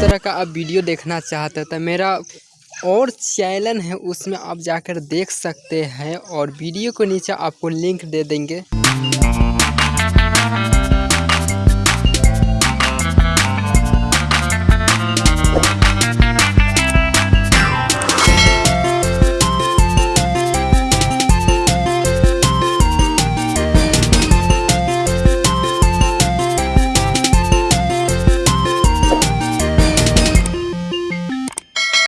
तरह का आप वीडियो देखना चाहते हैं तो मेरा और चैनल है, उसमें आप जाकर देख सकते हैं और वीडियो को नीचे आपको लिंक दे देंगे।